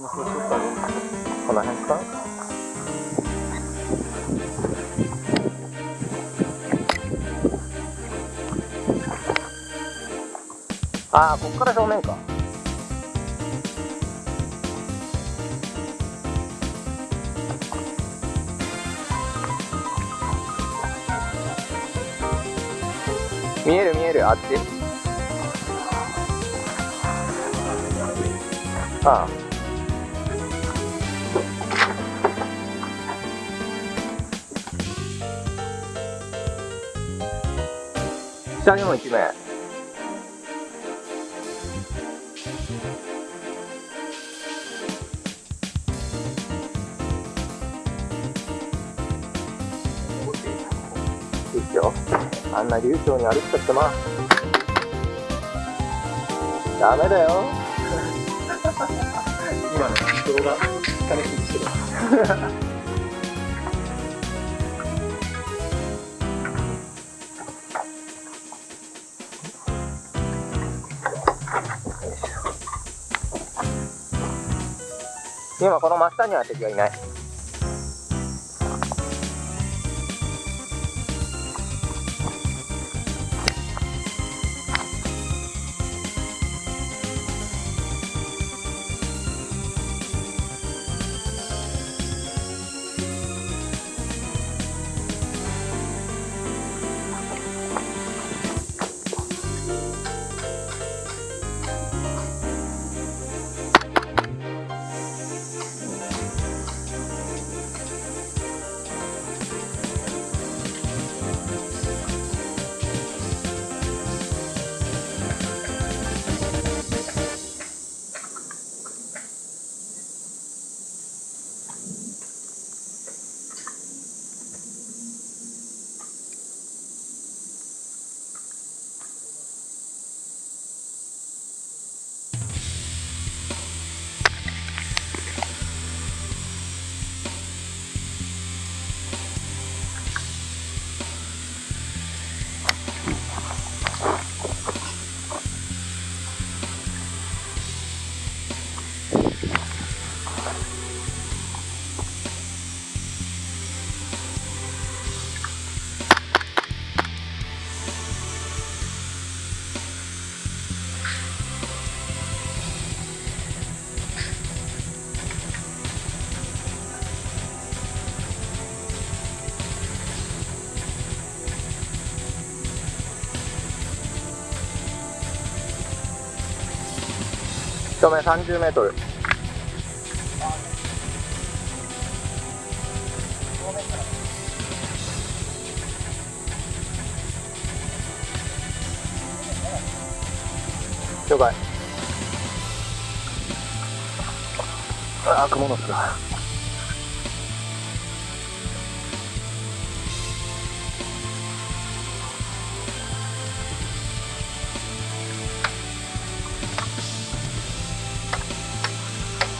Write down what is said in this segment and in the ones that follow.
もそうしようかこの辺か？ああこっから正面か。見える見える。あっち？ああ下にも一名いいっすよ。あんな流暢に歩っちゃってまダメだよ。今の動画楽しみにしてる 今この真下には敵はいない。正面30メートル。了解。ああ雲の巣だ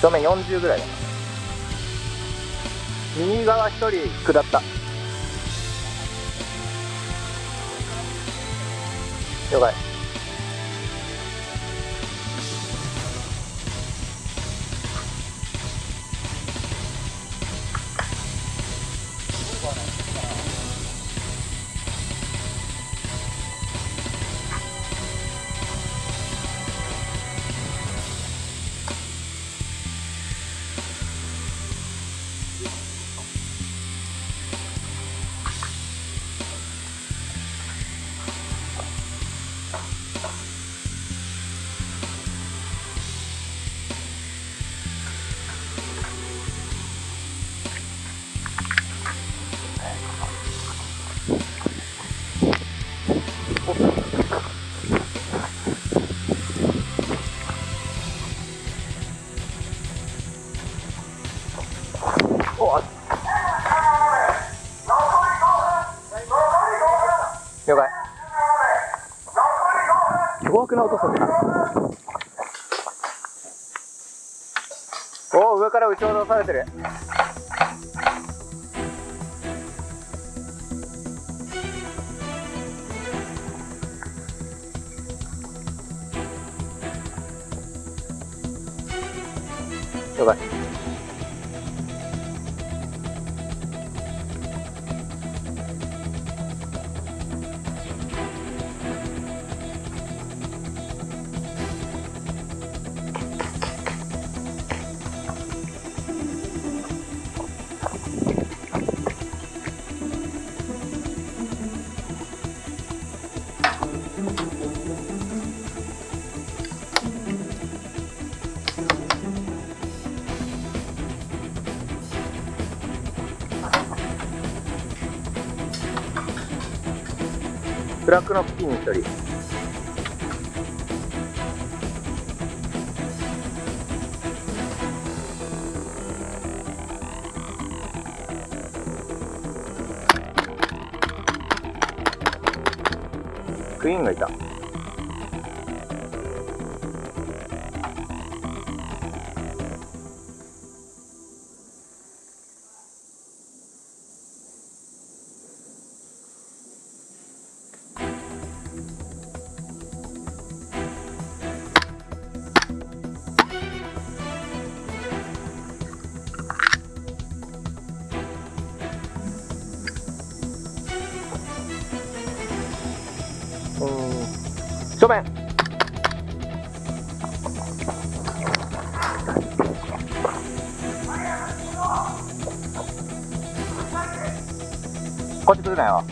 正面40ぐらい。だ右側1人下った。了解。おお上から撃ち落とされてる。了解。フラッグの付近に一人クイーンがいた。ーん。こっち来るなよ。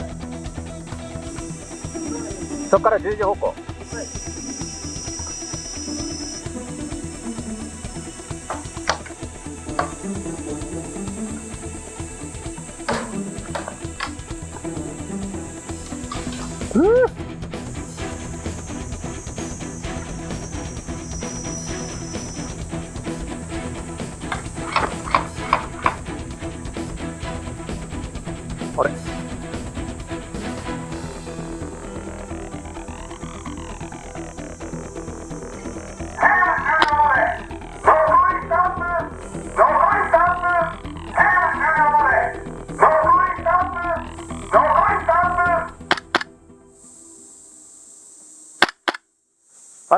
そっから10時方向。うー。あ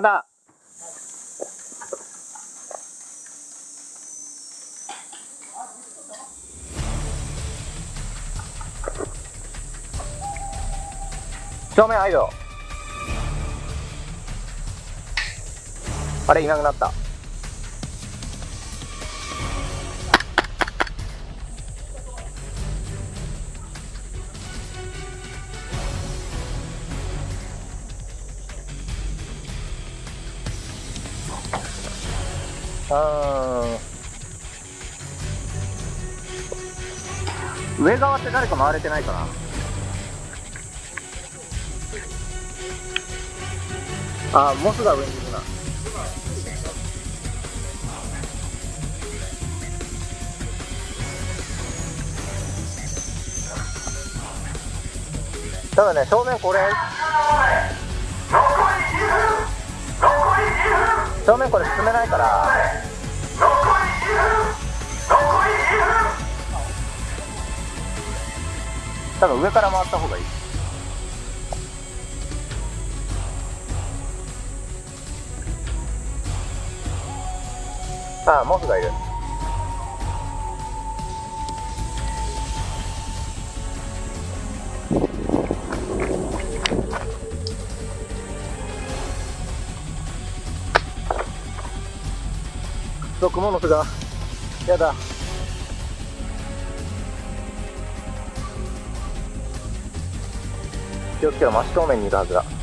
花正面はいよあれいなくなった。あー上側って誰か回れてないかな？あモスが上にいるな。ただね正面これ。正面これ進めないから。多分上から回った方がいい。ああモスがいる。そうクモの巣が。やだ。気をつけろ真正面にいるはずだ。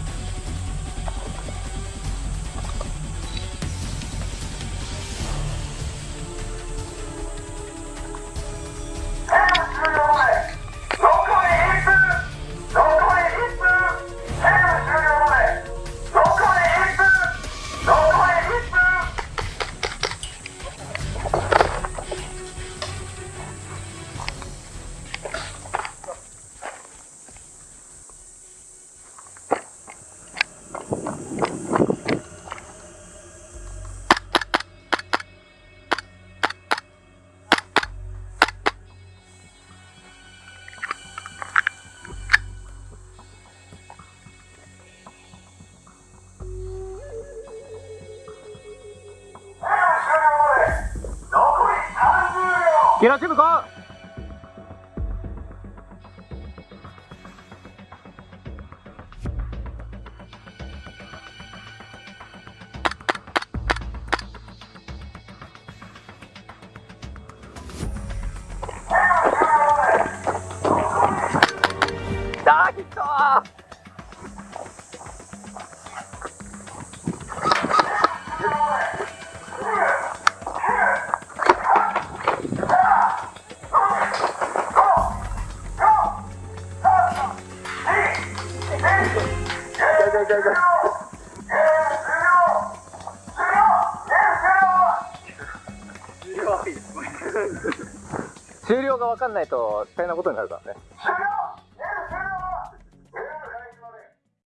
ゲラチームゴーダー終了が分かんないと大変なことになるからね